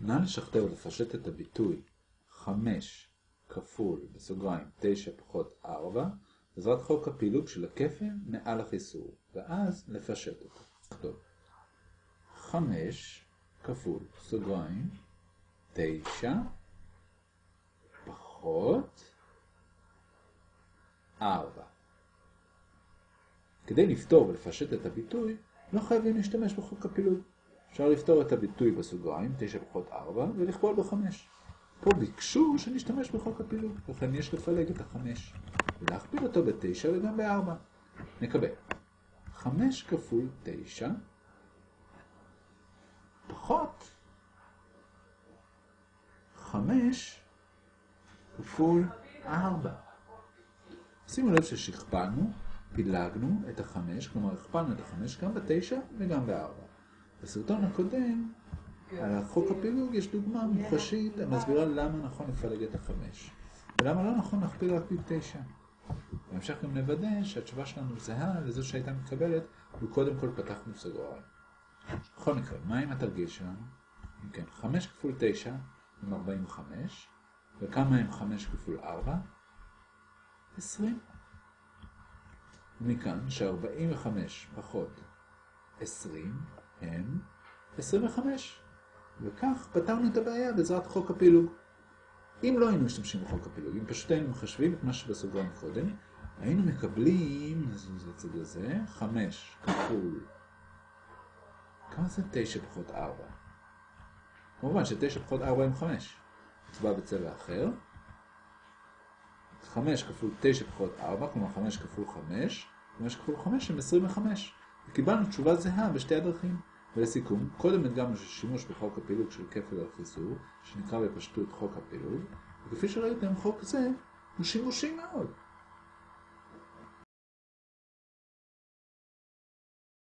נא לשכתב ולפשט את הביטוי 5 כפול בסוגריים 9 פחות 4 בעזרת חוק הפילוג של הכפל מעל החיסור, ואז לפשט אותו. טוב. 5 כפול סוגריים 9 פחות 4. כדי לפתור ולפשט את הביטוי, לא חייבים להשתמש בחוק הפילוג. אפשר לפתור את הביטוי בסוגריים, 9 פחות 4, ולכפול ב-5. פה ביקשו שנשתמש בחוק הפילוג, לכן יש לפלג את ה-5, ולהכפיל אותו ב-9 וגם ב-4. נקבל 5 כפול 9 פחות 5 כפול 4. שימו לב ששכפלנו, פילגנו את החמש, כלומר הכפלנו את החמש גם בתשע וגם בארבע. בסרטון הקודם, על החוק הפילוג יש דוגמה מוחשית המסבירה למה נכון לפלג את החמש, ולמה לא נכון להכפיל רק בתשע. בהמשך גם נוודא שהתשובה שלנו זהה לזו שהייתה מתקבלת, וקודם כל פתחנו סגריים. בכל מקרה, מה עם התרגיל שלנו? אם כן, 5 כפול 9 עם 45, וכמה עם 5 כפול 4? 20. מכאן ש-45 פחות 20 הם 25. וכך פתרנו את הבעיה בעזרת חוק הפילוג. אם לא היינו משתמשים בחוק הפילוג, אם פשוט היינו מחשבים את מה שבסוגריים קודם, היינו מקבלים, נזוז לצד הזה, 5 כפול... כמה זה 9 פחות 4? כמובן ש-9 פחות 4 הם 5. נצבע בצבע אחר. 5 כפול 9 פחות 4, כלומר 5 כפול 5, 5 כפול 5 הם 25. וקיבלנו תשובה זהה בשתי הדרכים. ולסיכום, קודם הדגמנו ששימוש בחוק הפילוג של כפל על חיסור, שנקרא בפשטות חוק הפילוג, וכפי שראיתם, חוק זה הוא שימושי מאוד.